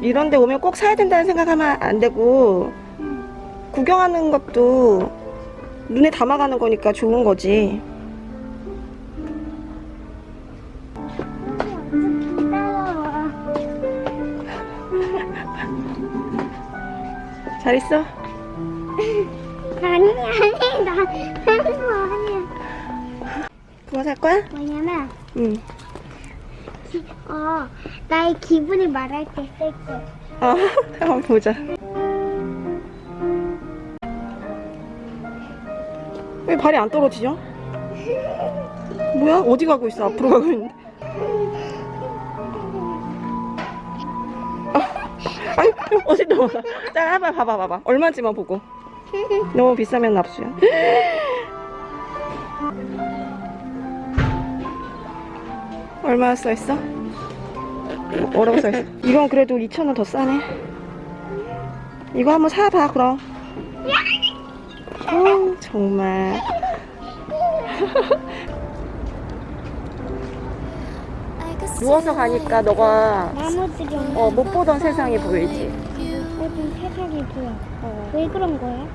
이런 데 오면 꼭 사야 된다는 생각하면 안 되고 구경하는 것도 눈에 담아가는 거니까 좋은 거지. 잘 있어? 아니 아니 나. 그거 살 거야? 뭐냐면 응 기, 어 나의 기분을 말할 때쓸 거. 아, 한번 보자 왜 발이 안 떨어지죠? 뭐야? 어디 가고 있어? 앞으로 가고 있는데 아, 아니 어디 넘어가 자 한번 봐봐 봐봐 얼마인지만 보고 너무 비싸면 납수야 얼마 써있어? 뭐라고 써있어? 이건 그래도 2,000원 더 싸네 이거 한번 사봐 그럼 어, 정말 누워서 가니까 너가 어, 못 보던 세상이 보이지 모든 세상이 보여. 왜 그런 거야?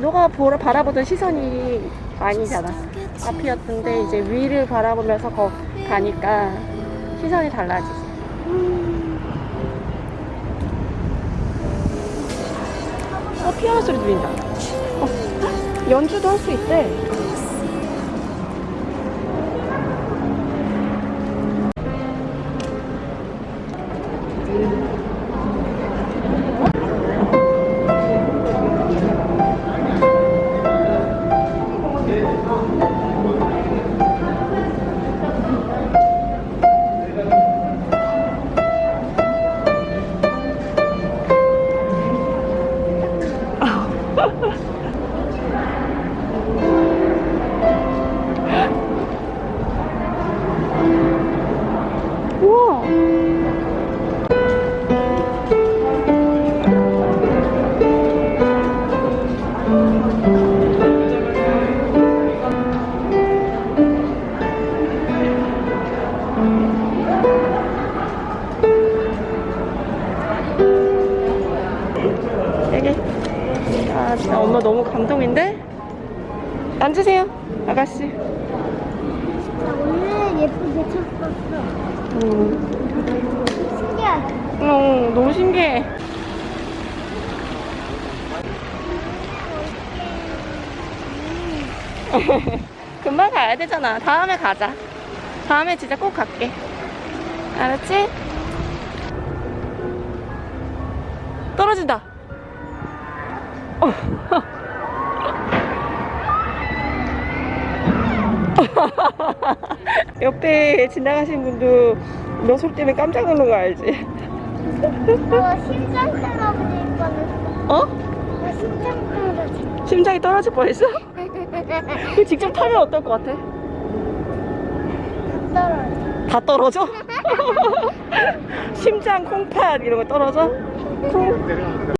너가 보러 바라보던 시선이 아니잖아 앞이었던데 이제 위를 바라보면서 거, 가니까 시선이 달라지지. 음, 어 피아노 소리 들린다. 어, 연주도 할 수 있대 여기 아 진짜 엄마 너무 감동인데 앉으세요 아가씨 나 오늘 예쁘게 쳤었어. 음. 신기하다. 어, 너무 신기해. 금방 가야 되잖아. 다음에 가자. 다음에 진짜 꼭 갈게. 알았지? 떨어진다. 어. 옆에 지나가신 분도 너 소리 때문에 깜짝 놀란 거 알지? 어, 심장 떨어질 뻔했어. 어? 어, 심장 떨어질 심장이 떨어질 뻔했어? 그 직접 타면 어떨 것 같아? 떨어져. 다 떨어져? 심장 콩팥 이런 거 떨어져? 콩.